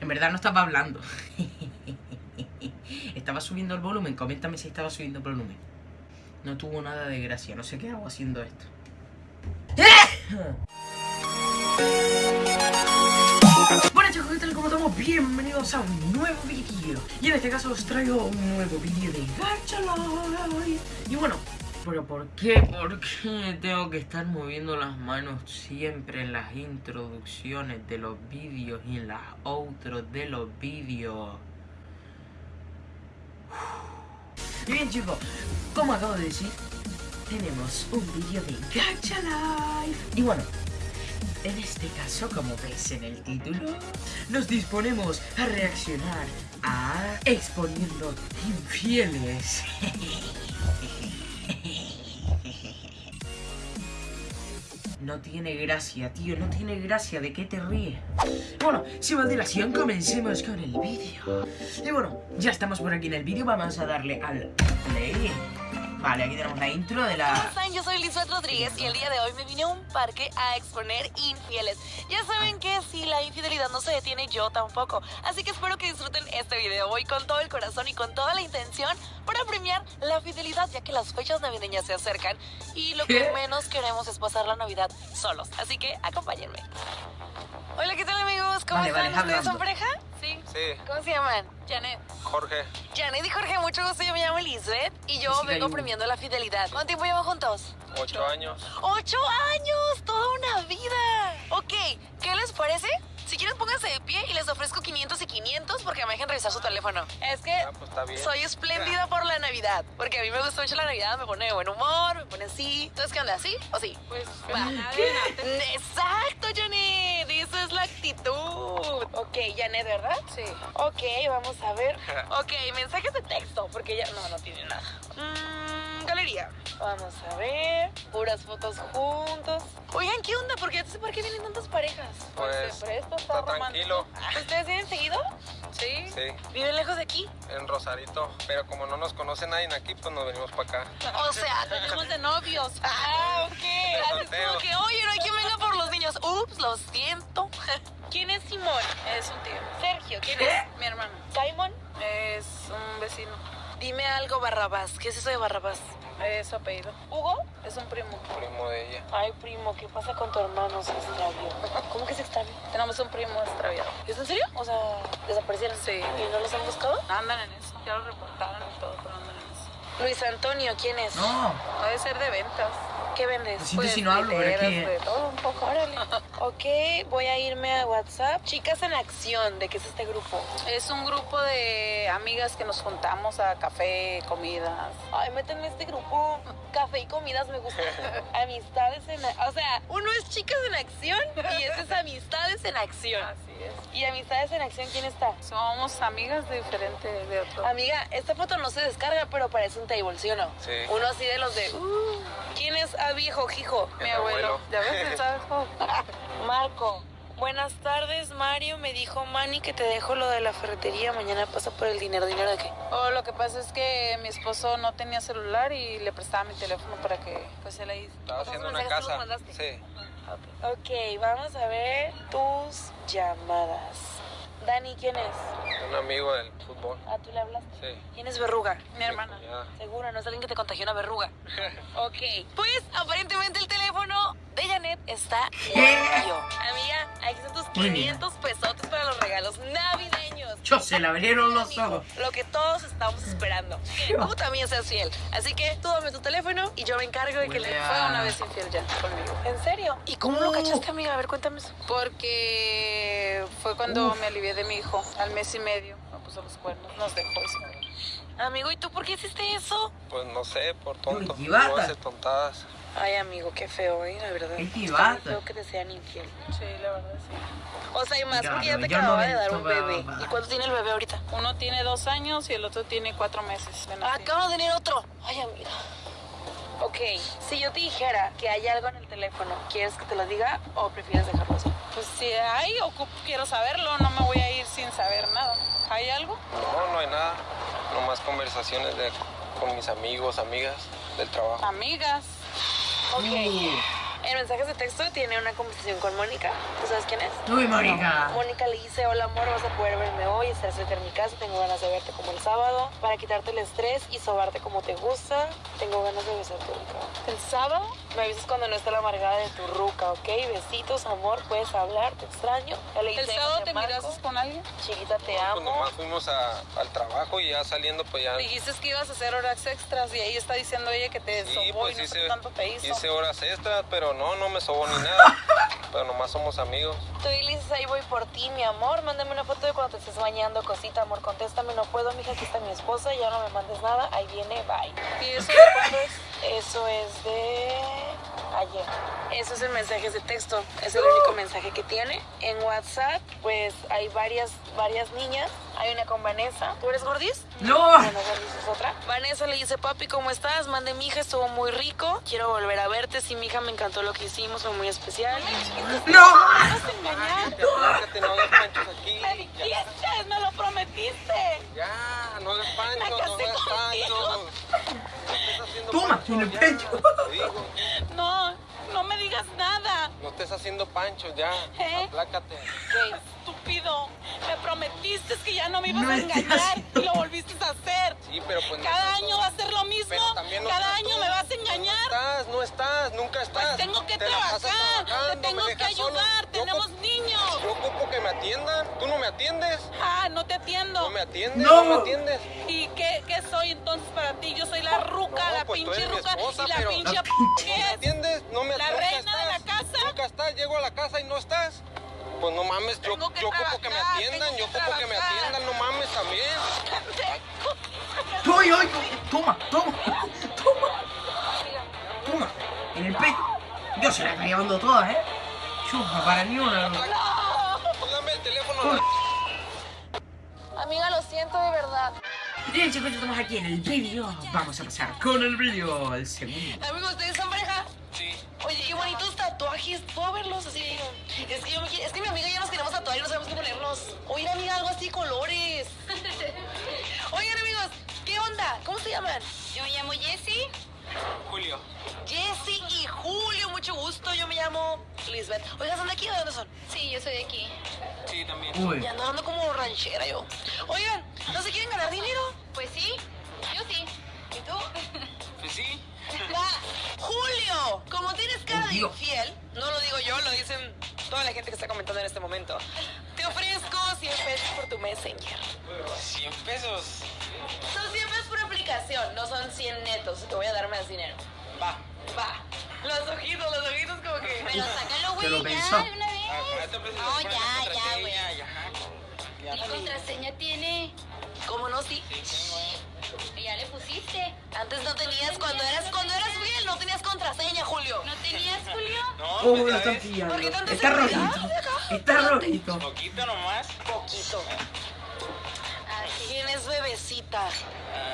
En verdad no estaba hablando. estaba subiendo el volumen. Coméntame si estaba subiendo el volumen. No tuvo nada de gracia. No sé qué hago haciendo esto. Bueno chicos, ¿qué tal? ¿Cómo estamos? Bienvenidos a un nuevo vídeo Y en este caso os traigo un nuevo vídeo de Gacha Y bueno, pero ¿por qué? ¿Por qué tengo que estar moviendo las manos siempre en las introducciones de los vídeos y en las outros de los vídeos? Y bien chicos, como acabo de decir, tenemos un vídeo de Gacha Life Y bueno, en este caso, como veis en el título, nos disponemos a reaccionar a exponiendo infieles. No tiene gracia, tío, no tiene gracia. ¿De qué te ríes? Bueno, sin más dilación, comencemos con el vídeo. Y bueno, ya estamos por aquí en el vídeo. Vamos a darle al play. Vale, aquí tenemos la intro de la... ¿Cómo están? Yo soy Lisbeth Rodríguez y el día de hoy me vine a un parque a exponer infieles. Ya saben que si la infidelidad no se detiene, yo tampoco. Así que espero que disfruten este video. Voy con todo el corazón y con toda la intención para premiar la fidelidad, ya que las fechas navideñas se acercan y lo que menos queremos es pasar la Navidad solos. Así que acompáñenme. Hola, ¿qué tal amigos? ¿Cómo Vale, vale, están? ¿Ustedes son pareja? Sí. Sí, ¿Cómo se llaman? Janet. Jorge, Janet y Jorge, mucho gusto. Yo me llamo Elizabeth y yo Sí, vengo premiando la fidelidad. ¿Cuánto tiempo llevan juntos? ocho años. ¡Ocho años! ¡Toda una vida! Ok, ¿qué les parece? Si quieren pónganse de pie y les ofrezco 500 y 500 porque me dejen revisar su teléfono. Es que Ah, pues está bien. soy espléndida por la Navidad. Porque a mí me gusta mucho la Navidad, me pone de buen humor, me pone así. ¿Entonces qué onda? ¿Sí o sí? Pues Exacto, Janet. Es la actitud. Ok, Janet, ¿verdad? Sí. Ok, vamos a ver. Ok, mensajes de texto, porque ya no, no tiene nada. Mm, galería. Vamos a ver. Puras fotos juntos. Oigan, ¿qué onda? ¿Por qué, ¿por qué vienen tantas parejas? Pues, se presta, está romántico. tranquilo. ¿Ustedes vienen seguido? Sí. Sí, ¿Viven lejos de aquí? en Rosarito. Pero como no nos conoce nadie aquí, pues nos venimos para acá. O sea, tenemos de novios. Ah, ok. Así es como que, oye, no hay quien venga por los niños. Ups, lo siento. ¿Quién es Simón? Es un tío. Sergio, ¿quién es? Mi hermano. ¿Simon? Es un vecino. Dime algo, Barrabás. ¿Qué es eso de Barrabás? Es su apellido. ¿Hugo? Es un primo. Primo de ella. Ay, primo, ¿qué pasa con tu hermano? Se extravió. ¿Cómo que se extravió? Tenemos un primo extraviado. ¿Es en serio? O sea, ¿desaparecieron? Sí. ¿Y no los han buscado? Andan en eso. Ya lo reportaron y todo, pero andan en eso. Luis Antonio, ¿quién es? No, Puede ser de ventas. ¿Qué vendes? Lo siento si no hablo, pero que- de todo un poco, órale. ok, voy a irme a WhatsApp. Chicas en Acción, ¿de qué es este grupo? Es un grupo de amigas que nos juntamos a café, comidas. Ay, métanme este grupo. Café y comidas me gusta. Amistades en... O sea, uno es Chicas en Acción y este es Amistades en Acción. Así es. ¿Y Amistades en Acción quién está? Somos amigas de diferente de otro. Amiga, esta foto no se descarga, pero parece un table, ¿sí o no? Sí. Uno así de los de... uh, ¿Quién es viejo Jijo? Mi abuelo. abuelo. ¿Ya ves? ¿Sabes cómo? Marco. Buenas tardes, Mario. Me dijo Manny que te dejo lo de la ferretería. Mañana pasa por el dinero. ¿Dinero de qué? Oh, lo que pasa es que mi esposo no tenía celular y le prestaba mi teléfono para que pues él ahí. Estaba haciendo una ¿mensajes tú casa. Sí. Ok, vamos a ver tus llamadas. Dani, ¿quién es? Un amigo del fútbol. Ah, tú le hablaste. Sí. ¿Quién es verruga? Mi hermana. Seguro, no es alguien que te contagió una verruga. ok. Pues aparentemente el teléfono de Janet está limpio. Amiga, aquí están tus Muy bien. 500 pesotes para los regalos navideños. Yo se le abrieron los Amigo, ojos. Lo que todos estamos esperando. Que tú también seas fiel. Así que tú dame tu teléfono y yo me encargo de que le fue una vez infiel ya conmigo. ¿En serio? ¿Y cómo lo cachaste, amiga? A ver, cuéntame eso. Porque fue cuando me alivié de mi hijo. Al mes y medio me puso los cuernos. Nos dejó y se murió. Amigo, ¿y tú por qué hiciste eso? Pues no sé, por tonto. No hace tontadas. Ay, amigo, qué feo, ¿eh? La verdad. Muy chivata. feo que te sean infiel. Sí, la verdad sí. O sea, y más porque ya te no acababa de dar un bebé. ¿Y cuánto tiene el bebé ahorita? Uno tiene dos años y el otro tiene cuatro meses. nacido. Acabo de tener otro. Ay, amiga. Ok, si yo te dijera que hay algo en el teléfono, ¿quieres que te lo diga o prefieres dejarlo así? Pues si hay, ocup- quiero saberlo. No me voy a ir sin saber nada. ¿Hay algo? No, no hay nada. Nomás conversaciones de, con mis amigos, amigas del trabajo. Amigas. Ok. En mensajes de texto tiene una conversación con Mónica. ¿Tú sabes quién es? Uy, Mónica. Mónica le dice, hola amor, vas a poder verme hoy, estar cerca en mi casa, tengo ganas de verte como el sábado, para quitarte el estrés y sobarte como te gusta, tengo ganas de besarte rico. El sábado me avisas cuando no esté la amargada de tu ruca, ¿ok? Besitos, amor, puedes hablar, te extraño. Ya le ¿El dije, sábado te marco. mirases con alguien? Chiquita, te Pues amo. nomás fuimos a- al trabajo y ya saliendo pues ya... Dijiste que ibas a hacer horas extras y ahí está diciendo ella que te Sí, sobó pues y no hice, tanto te hizo. hice horas extras, pero no, no me sobó ni nada. pero nomás somos amigos. Tú y dices, ahí voy por ti, mi amor. Mándame una foto de cuando te estés bañando, cosita, amor. Contéstame, no puedo, mija, aquí está mi esposa. Ya no me mandes nada. Ahí viene, bye. ¿Y eso de cuándo es? Eso es de ayer. Eso es en mensajes de texto. Es el único mensaje que tiene. En WhatsApp, pues hay varias, varias niñas. Hay una con Vanessa. ¿Tú eres gordis? No. Bueno, Gordis es otra. Vanessa le dice, papi, ¿cómo estás? Mande mi hija, estuvo muy rico. Quiero volver a verte. Sí, mi hija, me encantó lo que hicimos, fue muy especial. No. vas a engañar? No hagas panchos aquí. Me dijiste, me lo prometiste. Ya, no hagas panchos, no hagas panchos. Toma, en el pecho. No, no me digas nada. No estés haciendo panchos ya. ¿Eh? Aplácate. ¿Qué? Estúpido, me prometiste que ya no me ibas No a engañar y lo volviste a pero pues no Cada año va a ser lo mismo. No Cada año tú. me vas a No engañar. estás, no estás, nunca estás. Pues tengo que Te trabajar, te tengo me que ayudar, Yo tenemos niños. Yo ocupo que me atiendan. ¿Tú no me atiendes? Ah, no te atiendo. ¿No me atiendes? No. ¿No me atiendes? ¿Y qué, qué soy entonces para ti? Yo soy la ruca, No, la pues pinche ruca esposa, y la pero- pinche ¿No ¿qué me es? atiendes? ¿No me ¿La reina de la casa? Nunca estás. Llego a la casa y no estás. Pues no mames, yo, yo ocupo que me atiendan, yo ocupo que me atiendan, no mames también. Uy, uy, toma, toma, toma. Toma, en el pecho. Yo se la está llevando todas, ¿eh? Chupa, para ni una. no. Dame el teléfono. Amiga, lo siento de verdad. Bien, chicos, ya estamos aquí en el vídeo. Vamos a pasar con el vídeo, el segundo. Amigos, ¿ustedes son pareja? Sí. Oye, qué bonitos tatuajes. ¿Puedo verlos así? Es que, yo es que mi amiga y yo nos queremos tatuar y no sabemos qué ponernos. Oye, amiga, algo así, colores. Oigan, amigos, ¿qué onda? ¿Cómo se llaman? Yo me llamo Jessie. Julio. Jessy y Julio, mucho gusto. Yo me llamo Lisbeth. Oigan, ¿son de aquí o de dónde son? Sí, yo soy de aquí. Sí, también. Uy, Y ando dando como ranchera yo. Oigan, ¿no se quieren ganar dinero? Pues sí, yo sí. ¿Y tú? Pues sí. Va, Julio, como tienes cara de infiel, no lo digo yo, lo dicen toda la gente que está comentando en este momento. Te ofrezco 100 pesos por tu Messenger. 100 pesos. Son 100 pesos por aplicación, no son 100 netos. Te voy a dar más dinero. Va. Va. Los ojitos, los ojitos como que... Pero sácalo, güey, ya, una vez. No, ya, ya, güey. Ya. ¿Qué contraseña tiene? ¿Cómo no? Sí. Ya le pusiste. Antes no tenías, cuando eras, cuando eras fiel, no tenías contraseña, Julio. ¿No tenías, Julio? No, oh, pues lo están pillando. ¿Por qué tanta Está rojito. Está rojito. Poquito nomás. Poquito. ¿Quién es bebecita? Ah,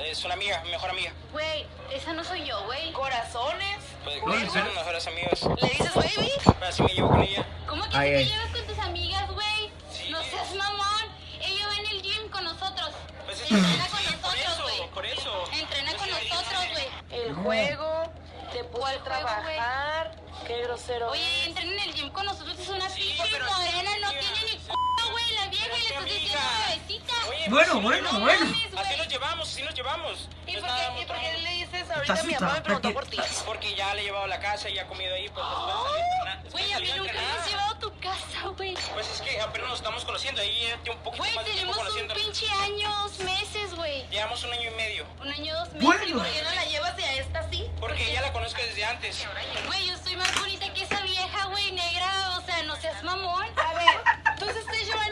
es una amiga, mi mejor amiga. Güey, esa no soy yo, güey. ¿Corazones? Pues No, ¿en serio? somos mejores amigos. ¿Le dices baby? Así me llevo con ella. ¿Cómo que Ay, si te ay. llevas con tus amigas, güey? Sí. No seas mamón. Ella va en el gym con nosotros. Pues es Entrena con por nosotros, eso, güey. por eso. Entrena con nosotros, güey. El No. juego, te puede ¿Cuál juego, güey? trabajar. Qué grosero. Oye, entrena en el gym con nosotros. Es una Sí, pinche pero- morena. No tiene ni Oye, Bueno, pues, bueno, no, bueno. Así nos llevamos, así nos llevamos. ¿Y por, qué, ¿Y por qué le dices ahorita mi Tacita, mamá me preguntó porque- por ti? Porque ya le he llevado a la casa y ya ha comido ahí, pues a Güey, a mí a nunca me has llevado a tu casa, güey. Pues es que apenas nos estamos conociendo, ahí un poquito Güey, más de tiempo tenemos un pinche años, meses, güey. Llevamos un año y medio. Un año, dos meses. Bueno. ¿Por qué no la llevas y a esta sí? Porque ya la conozco desde antes. Güey, yo estoy más bonita que esa vieja, güey, negra. O sea, no seas mamón. A ver, entonces ustedes llevan un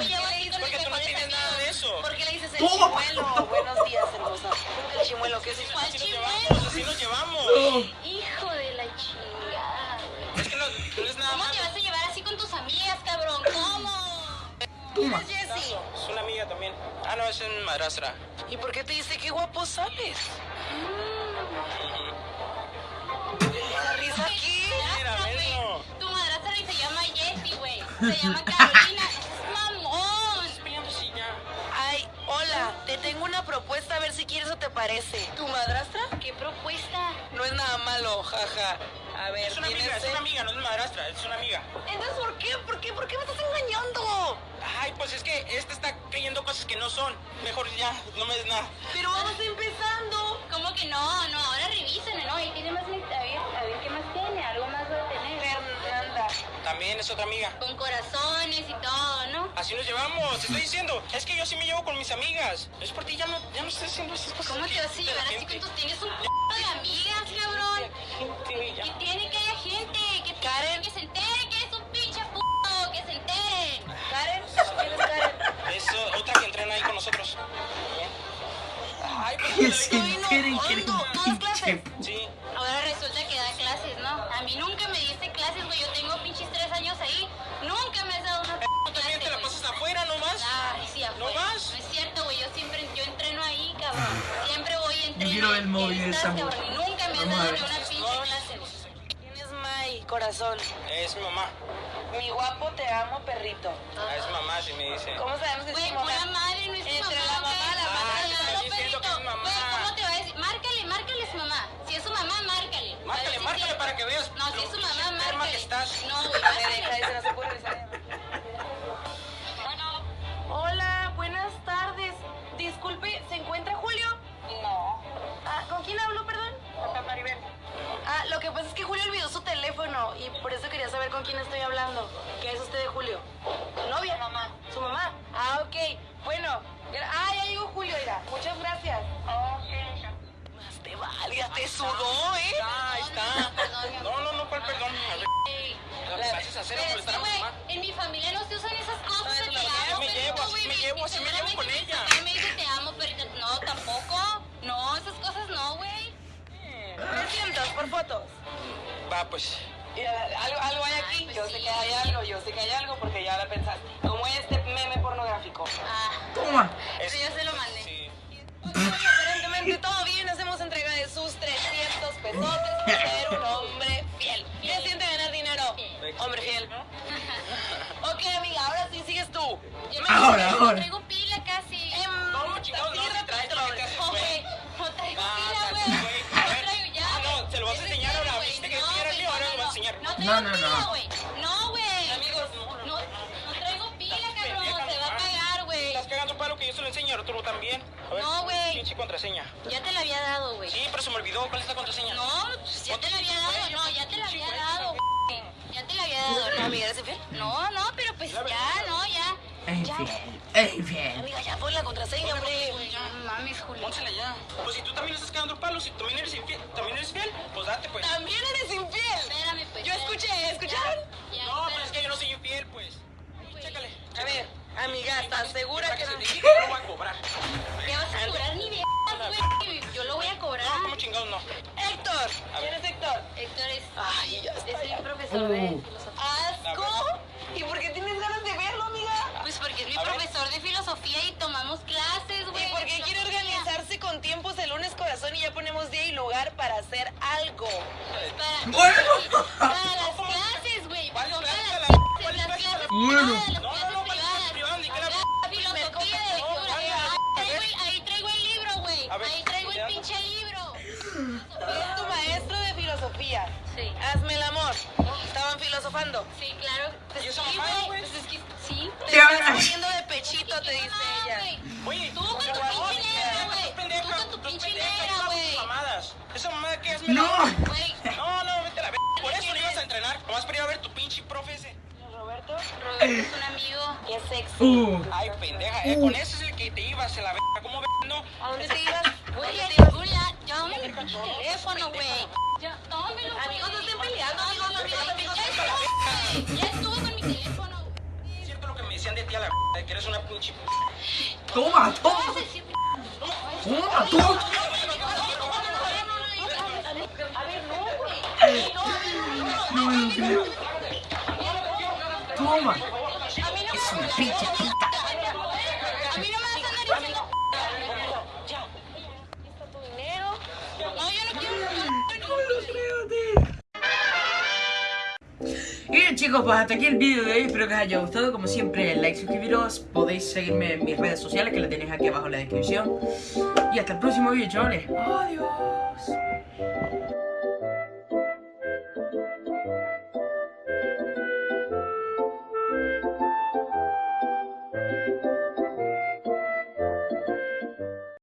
llevo así con mis Porque tú no mejores tienes nada de amigos. eso. ¿Por qué le dices chimuelo. Buenos días, hermosa. El chimuelo, ¿qué es eso? ¿Cuál Así nos llevamos, así nos llevamos. Hijo de la chingada. Es que no, no es nada ¿Cómo te vas a llevar así con tus amigas, cabrón? ¿Cómo? ¿Quién es una amiga también. Ah, no, es en madrastra. ¿Y por qué te dice qué guapo sales? ¿La risa aquí? Mira. Tu madrastra se llama Jessie, güey. Se llama Carolina. A ver, Es una ¿tienes amiga, es una amiga, no es madrastra, es una amiga. Entonces, ¿por qué? ¿Por qué? ¿Por qué me estás engañando? Ay, pues es que este está creyendo cosas que no son. Mejor ya, no me des nada. Pero vamos empezando. ¿Cómo que no? No, ahora revisen, ¿no? Y tiene más... A ver, a ver, ¿qué más tiene? Algo más va a tener. Fernanda. También es otra amiga. Con corazones y todo, ¿no? Así nos llevamos, te estoy diciendo. Es que yo sí me llevo con mis amigas. Es por ti, ya no, ya no estoy haciendo esas cosas. ¿Cómo te vas a llevar así con tus... Tienes un p de amigas, cabrón. Gente, ya. Que tiene que haya gente. Que, Karen. que se entere que eres un pinche p***. Que se enteren. ¿Karen? ¿Quién es Karen? Es uh, otra que entrena ahí con nosotros. Ay, pues se enteren que eres un ¿No das pinche clases? Sí. Ahora resulta que da clases, ¿no? A mí nunca me diste clases, güey. Yo tengo pinches tres años ahí. Nunca me has dado una p Tú también te clase, la pasas afuera nomás. Ay, sí, afuera. ¿No vas? No es cierto, güey. Yo siempre, yo entreno ahí, cabrón. Siempre voy y entreno. quiero ver el ¿Y móvil de esa mujer. cabrón? Y nunca me has a dado ni una pinche clase. ¿Quién es May, corazón? Es mi mamá. Mi guapo, te amo, perrito. Ah, es mamá, si me dice. ¿Cómo sabemos que es mamá? Entre mamá, la mamá, la mamá, diciendo que es perrito. mamá. ¿cómo te va a decir? Márcale, márcale a su mamá. Si es su mamá, márcale. Márcale, márcale para que veas No, si es su mamá, márcale. que estás. No, güey, Me márcale. deja, dice, no se puede revisar. Hola, buenas tardes. Disculpe, ¿se encuentra Julio? No. Ah, ¿Con quién hablo, perdón? Con Maribel. Ah, lo que pasa es que Julio olvidó su teléfono y por eso quería saber con quién estoy hablando. ¿Qué es usted de Julio? ¿Su novia? Mamá. ¿Su mamá? Ah, ok. Bueno. Ah, ya llegó Julio, mira. Muchas gracias. Más te valga, te sudó, ¿eh? Ah, ahí está. Mi. No, no, no, ¿cuál perdón? A ver, Ey. ¿las haces hacer Pero o es molestar que, a mi mamá? en mi familia no se usan esas cosas No, amo, me llevo, así me llevo, así me llevo con mi ella. mamá me dice te amo, perrito. No, tampoco. No, esas cosas no, güey. ¿Me sientas por fotos? Va, pues. Mira, algo, algo hay aquí. Yo sé que hay algo, yo sé que hay algo porque ya la pensaste. Como este meme pornográfico. Ah, Toma. eso ya se lo mandé. Sí. Aparentemente todo bien, hacemos entrega de sus 300 pesos por ser un hombre fiel. ¿Qué siente ganar dinero? Hombre fiel. Ok, amiga, ahora sí sigues tú. Yo me Ahora, no ahora. traigo pila casi. Em, No, chingados, no, rápido. no, No, güey. güey, no traigo Ah, pila, güey. No A ver. traigo ya. Ah, no, ¿se lo vas a enseñar ahora? ¿Viste que No, enseñara el mío? güey, Ahora no, lo vas a enseñar. No No, traigo. No, güey. Amigos, no, no. No, no traigo pila, Pendeja, cabrón. Se va a nomás. pagar, güey. Estás cagando palo que yo se lo enseño, ahora tú también. A ver, No, güey. Pinche contraseña. Ya te la había dado, güey. Sí, pero se me olvidó. ¿Cuál es la contraseña? No, pues ya te la había dado, no, ya te la había dado, güey. Ya te la había dado, No, no. amiga, ¿eres infiel? No, no, pero pues ya, no, ya. Es infiel. Es infiel. Amiga, ya pon la contraseña, hombre. Mames, Julio. Pónsela ya. Pues si tú también le estás cagando palo, si también eres infiel, también eres fiel, pues date pues. También eres infiel. Espérame, pues. Yo escuché, ¿escucharon? Ya, No, pero es que yo no soy infiel, pues. Chécale. A ver, amiga, ¿estás segura que no? yo lo voy a cobrar. ¿Qué vas a cobrar ni vergas, güey? Yo lo voy a cobrar. No, como chingados no. Héctor, ¿quién es Héctor? Héctor es, Ay, ya está. es el profesor de Uh. filosofía. ¿Asco? ¿Y por qué tienes ganas de verlo, amiga? Pues porque es mi profesor de filosofía y tomamos clases, güey. ¿Y por qué de quiere organizarse con tiempos el lunes corazón y ya ponemos día y lugar para hacer algo? Para, Bueno. para las clases, güey. ¿Cuáles Son clases para a las la- clases, cuáles las clases a clases la- Bueno. Ver, Ahí traigo el pinche libro. Es tu maestro de filosofía. Sí. Hazme el amor. Estaban filosofando. Sí, claro. ¿Y esa Sí, mamá, güey? Pues es que sí. Te ¿Qué estás poniendo de pechito, te dice ella. Oye, Tú con tu pinche negra, güey. Tú con tu pinche negra, güey. mamadas. Esa mamada que hazme No. No, no, vete a la verga. Por eso no ibas a entrenar. Nomás para ir a ver tu pinche profe ese. Roberto, Roberto es un amigo. qué sexy. Uh. Ay, pendeja, eh. Con ese es el que te ibas a la verga. ¿Cómo ves? No. ¿A dónde te ibas? Pinche teléfono, güey. Ya, tómelo, güey. Amigos, no estén peleando, amigos, amigos, amigos. Ya estuvo, güey. Ya estuvo con mi teléfono. Cierto lo que me decían de ti a la de que eres una pinche. Toma, toma. Toma, toma. No creo. Toma. Es una pinche puta. chicos, pues hasta aquí el vídeo de hoy, espero que os haya gustado. Como siempre, like, suscribiros, podéis seguirme en mis redes sociales que las tenéis aquí abajo en la descripción. Y hasta el próximo vídeo, chavales, adiós.